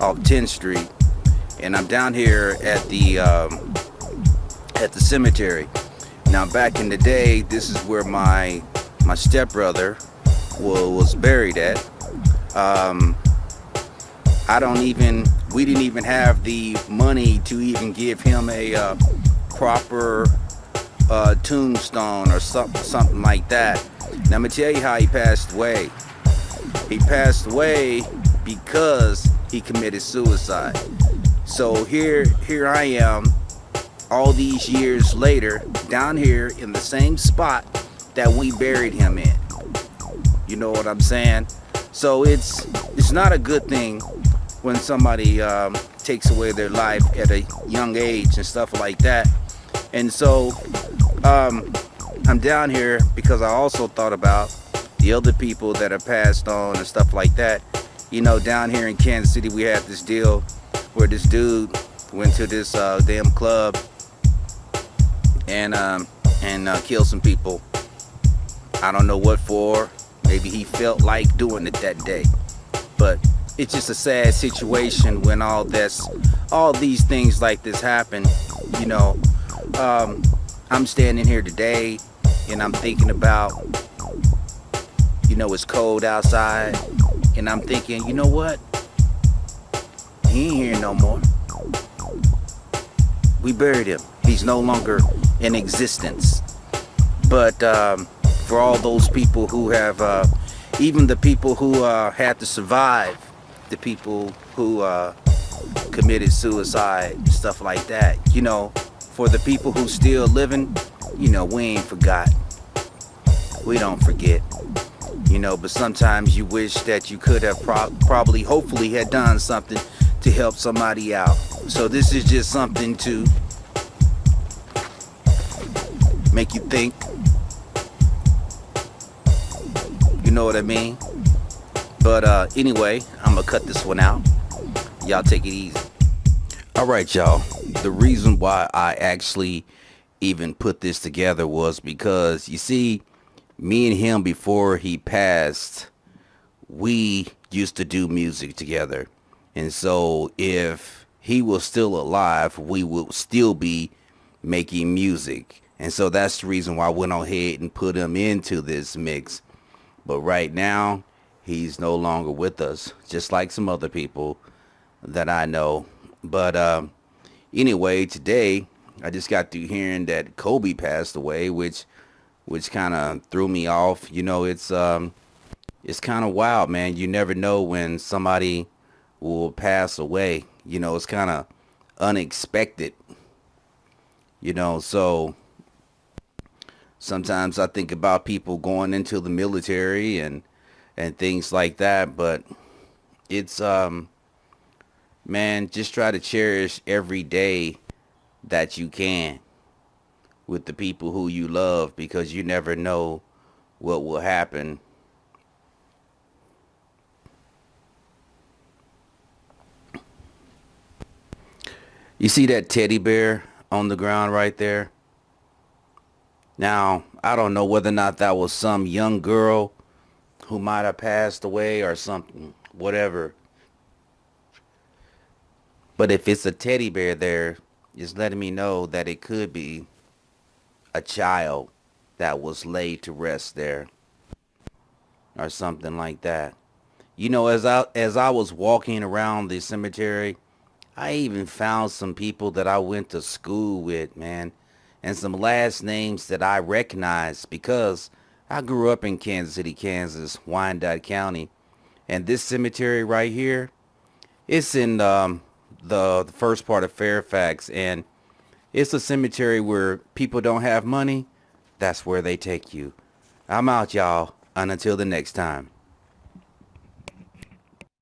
off 10th Street, and I'm down here at the um, at the cemetery. Now, back in the day, this is where my my stepbrother was buried at. Um, I don't even, we didn't even have the money to even give him a uh, proper uh, tombstone or something, something like that. Now, I'm to tell you how he passed away. He passed away because he committed suicide. So here, here I am, all these years later, down here in the same spot that we buried him in. You know what I'm saying? So it's it's not a good thing when somebody um, takes away their life at a young age and stuff like that. And so um, I'm down here because I also thought about the other people that have passed on and stuff like that. You know, down here in Kansas City, we had this deal where this dude went to this uh, damn club and um, and uh, killed some people. I don't know what for. Maybe he felt like doing it that day. But it's just a sad situation when all this, all these things like this happen. You know, um, I'm standing here today and I'm thinking about, you know, it's cold outside, and I'm thinking, you know what? He ain't here no more. We buried him. He's no longer in existence. But um, for all those people who have, uh, even the people who uh, had to survive, the people who uh, committed suicide, stuff like that. You know, for the people who still living, you know, we ain't forgot. We don't forget. You know, but sometimes you wish that you could have pro probably, hopefully, had done something to help somebody out. So this is just something to make you think You know what I mean? But uh, anyway, I'm gonna cut this one out. Y'all take it easy. All right, y'all. The reason why I actually even put this together was because you see, me and him before he passed, we used to do music together. And so if he was still alive, we would still be making music. And so that's the reason why I went ahead and put him into this mix but right now, he's no longer with us, just like some other people that I know. But um, anyway, today I just got through hearing that Kobe passed away, which which kind of threw me off. You know, it's um, it's kind of wild, man. You never know when somebody will pass away. You know, it's kind of unexpected. You know, so sometimes I think about people going into the military and and things like that, but it's um man, just try to cherish every day that you can with the people who you love because you never know what will happen. You see that teddy bear on the ground right there? Now, I don't know whether or not that was some young girl who might have passed away or something, whatever. But if it's a teddy bear there, it's letting me know that it could be a child that was laid to rest there or something like that. You know, as I as I was walking around the cemetery, I even found some people that I went to school with, man and some last names that I recognized because I grew up in Kansas City, Kansas, Wyandotte County. And this cemetery right here, it's in um, the, the first part of Fairfax. And it's a cemetery where people don't have money. That's where they take you. I'm out, y'all. And until the next time.